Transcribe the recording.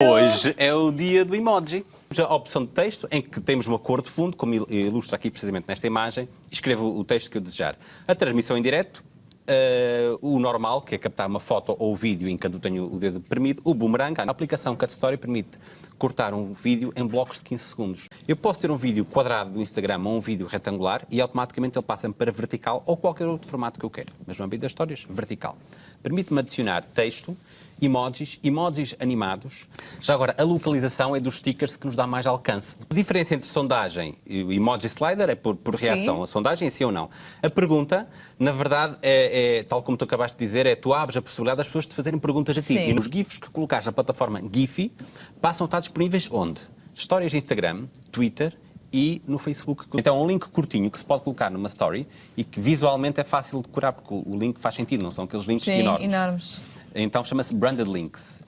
Hoje é o dia do emoji. A opção de texto, em que temos uma cor de fundo, como ilustra aqui precisamente nesta imagem, escrevo o texto que eu desejar. A transmissão em direto, uh, o normal, que é captar uma foto ou vídeo enquanto eu tenho o dedo permite, o boomerang, a aplicação Cut Story permite cortar um vídeo em blocos de 15 segundos. Eu posso ter um vídeo quadrado do Instagram ou um vídeo retangular e automaticamente ele passa-me para vertical ou qualquer outro formato que eu quero. Mas no âmbito das histórias, vertical. Permite-me adicionar texto, emojis, emojis animados. Já agora, a localização é dos stickers que nos dá mais alcance. A diferença entre sondagem e o emoji slider é por, por reação. Sim. A sondagem, sim ou não. A pergunta, na verdade, é, é, tal como tu acabaste de dizer, é tu abres a possibilidade das pessoas te fazerem perguntas a ti. Sim. E nos GIFs que colocares na plataforma Giphy, passam a estar disponíveis onde? Histórias de Instagram, Twitter e no Facebook. Então é um link curtinho que se pode colocar numa story e que visualmente é fácil de decorar, porque o link faz sentido, não são aqueles links Sim, enormes. enormes. Então chama-se Branded Links.